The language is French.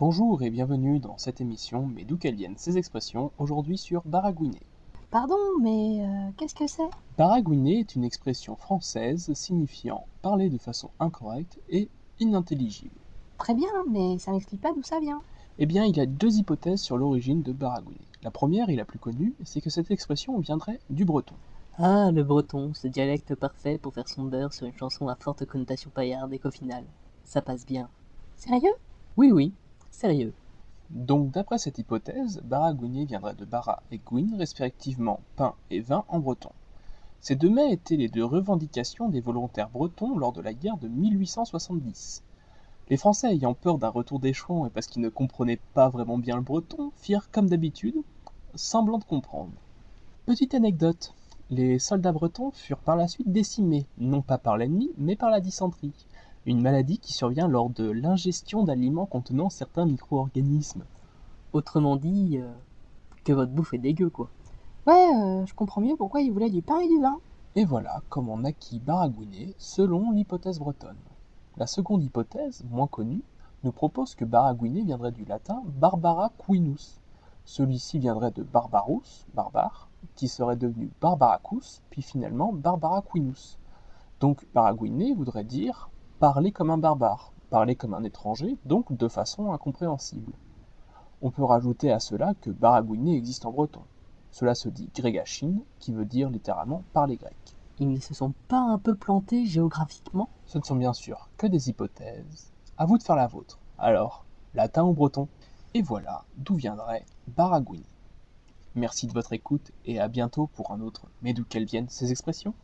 Bonjour et bienvenue dans cette émission Mais d'où qu'elles viennent ces expressions, aujourd'hui sur baragouiner. Pardon, mais euh, qu'est-ce que c'est? Baragouiner est une expression française signifiant parler de façon incorrecte et inintelligible. Très bien, mais ça m'explique pas d'où ça vient. Eh bien, il y a deux hypothèses sur l'origine de baragouiner. La première et la plus connue, c'est que cette expression viendrait du breton. Ah, le breton, ce dialecte parfait pour faire son beurre sur une chanson à forte connotation paillarde et qu'au final, ça passe bien. Sérieux? Oui, oui, sérieux. Donc, d'après cette hypothèse, baragouiner viendrait de bara et gouine, respectivement pain et vin en breton. Ces deux mets étaient les deux revendications des volontaires bretons lors de la guerre de 1870. Les Français ayant peur d'un retour d'échelon et parce qu'ils ne comprenaient pas vraiment bien le breton, firent comme d'habitude, semblant de comprendre. Petite anecdote, les soldats bretons furent par la suite décimés, non pas par l'ennemi, mais par la dysenterie, une maladie qui survient lors de l'ingestion d'aliments contenant certains micro-organismes. Autrement dit, euh, que votre bouffe est dégueu, quoi. Ouais, euh, je comprends mieux pourquoi il voulait du pain et du vin. Et voilà comment on naquit baragouiner selon l'hypothèse bretonne. La seconde hypothèse, moins connue, nous propose que baragouiner viendrait du latin barbara quinus. Celui-ci viendrait de barbarus, barbare, qui serait devenu barbaracus, puis finalement barbara quinus. Donc baragouiner voudrait dire parler comme un barbare, parler comme un étranger, donc de façon incompréhensible. On peut rajouter à cela que baragouiner existe en breton. Cela se dit grégachine, qui veut dire littéralement parler grec. Ils ne se sont pas un peu plantés géographiquement? Ce ne sont bien sûr que des hypothèses. À vous de faire la vôtre. Alors, latin ou breton? Et voilà d'où viendrait baragouiner. Merci de votre écoute et à bientôt pour un autre Mais d'où qu'elles viennent ces expressions?